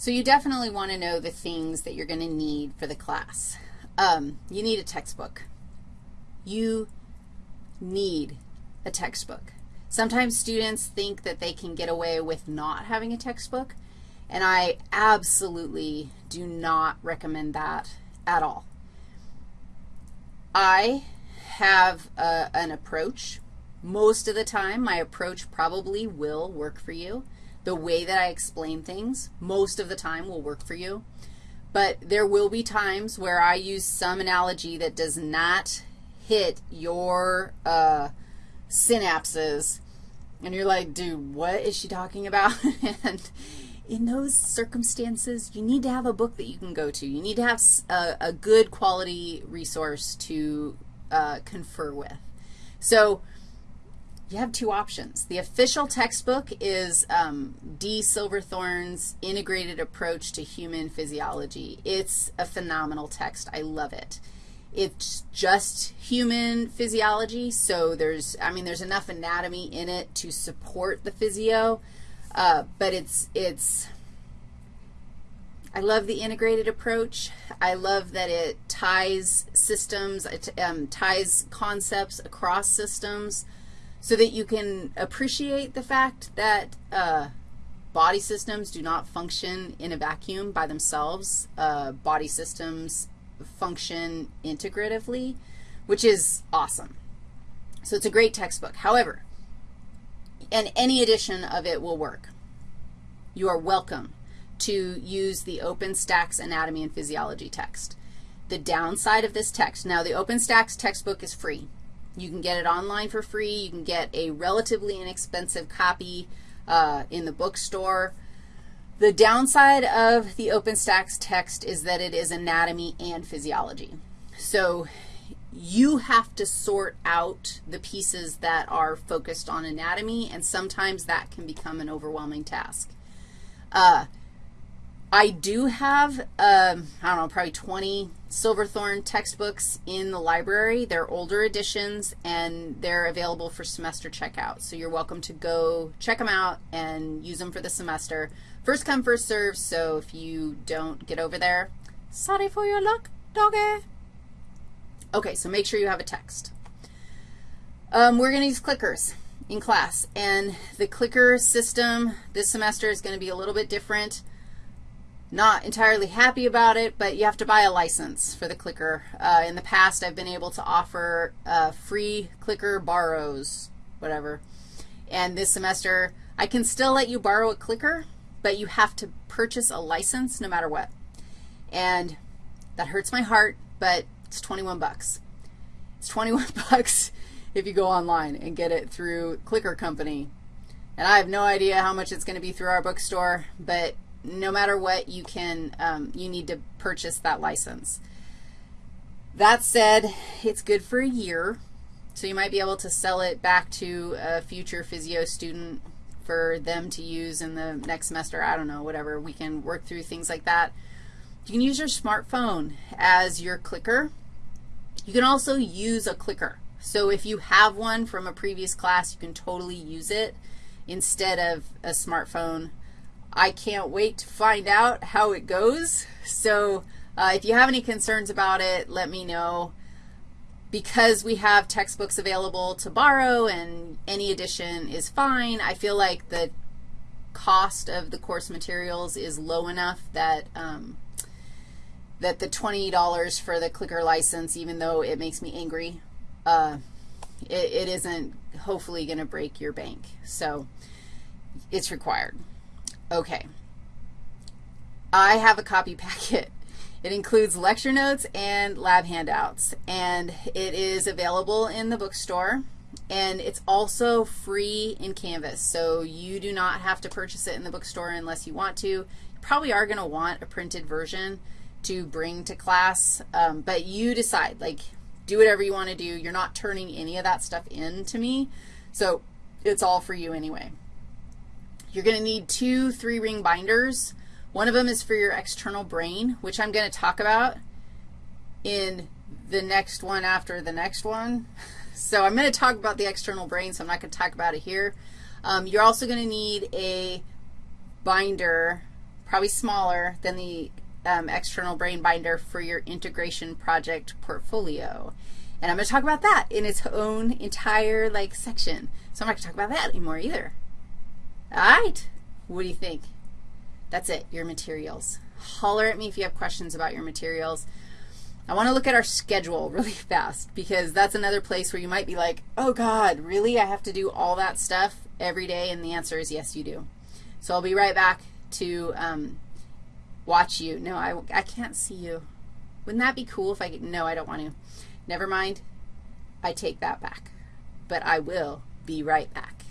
So you definitely want to know the things that you're going to need for the class. Um, you need a textbook. You need a textbook. Sometimes students think that they can get away with not having a textbook, and I absolutely do not recommend that at all. I have a, an approach. Most of the time, my approach probably will work for you. The way that I explain things, most of the time will work for you. But there will be times where I use some analogy that does not hit your uh, synapses, and you're like, dude, what is she talking about? and in those circumstances, you need to have a book that you can go to. You need to have a, a good quality resource to uh, confer with. So you have two options. The official textbook is um, D. Silverthorn's Integrated Approach to Human Physiology. It's a phenomenal text. I love it. It's just human physiology, so there's, I mean, there's enough anatomy in it to support the physio, uh, but it's, it's, I love the integrated approach. I love that it ties systems, it um, ties concepts across systems so that you can appreciate the fact that uh, body systems do not function in a vacuum by themselves. Uh, body systems function integratively, which is awesome. So it's a great textbook. However, and any edition of it will work. You are welcome to use the OpenStax Anatomy and Physiology text. The downside of this text, now the OpenStax textbook is free. You can get it online for free. You can get a relatively inexpensive copy uh, in the bookstore. The downside of the OpenStax text is that it is anatomy and physiology. So you have to sort out the pieces that are focused on anatomy, and sometimes that can become an overwhelming task. Uh, I do have, um, I don't know, probably 20 Silverthorn textbooks in the library. They're older editions, and they're available for semester checkout. So you're welcome to go check them out and use them for the semester. First come, first serve, so if you don't get over there, sorry for your luck, doggy. Okay, so make sure you have a text. Um, we're going to use clickers in class, and the clicker system this semester is going to be a little bit different not entirely happy about it, but you have to buy a license for the clicker. Uh, in the past, I've been able to offer uh, free clicker borrows, whatever. And this semester, I can still let you borrow a clicker, but you have to purchase a license no matter what. And that hurts my heart, but it's 21 bucks. It's 21 bucks if you go online and get it through Clicker Company. And I have no idea how much it's going to be through our bookstore, but no matter what, you can, um, you need to purchase that license. That said, it's good for a year, so you might be able to sell it back to a future physio student for them to use in the next semester. I don't know, whatever. We can work through things like that. You can use your smartphone as your clicker. You can also use a clicker. So if you have one from a previous class, you can totally use it instead of a smartphone I can't wait to find out how it goes. So uh, if you have any concerns about it, let me know. Because we have textbooks available to borrow and any edition is fine, I feel like the cost of the course materials is low enough that, um, that the $20 for the clicker license, even though it makes me angry, uh, it, it isn't hopefully going to break your bank. So it's required. Okay. I have a copy packet. It includes lecture notes and lab handouts, and it is available in the bookstore, and it's also free in Canvas, so you do not have to purchase it in the bookstore unless you want to. You probably are going to want a printed version to bring to class, um, but you decide. Like, do whatever you want to do. You're not turning any of that stuff in to me, so it's all for you anyway. You're going to need two three-ring binders. One of them is for your external brain, which I'm going to talk about in the next one after the next one. So I'm going to talk about the external brain, so I'm not going to talk about it here. Um, you're also going to need a binder, probably smaller than the um, external brain binder for your integration project portfolio. And I'm going to talk about that in its own entire, like, section. So I'm not going to talk about that anymore either. All right. What do you think? That's it, your materials. Holler at me if you have questions about your materials. I want to look at our schedule really fast because that's another place where you might be like, oh, God, really? I have to do all that stuff every day? And the answer is yes, you do. So I'll be right back to um, watch you. No, I, I can't see you. Wouldn't that be cool if I could? No, I don't want to. Never mind. I take that back. But I will be right back.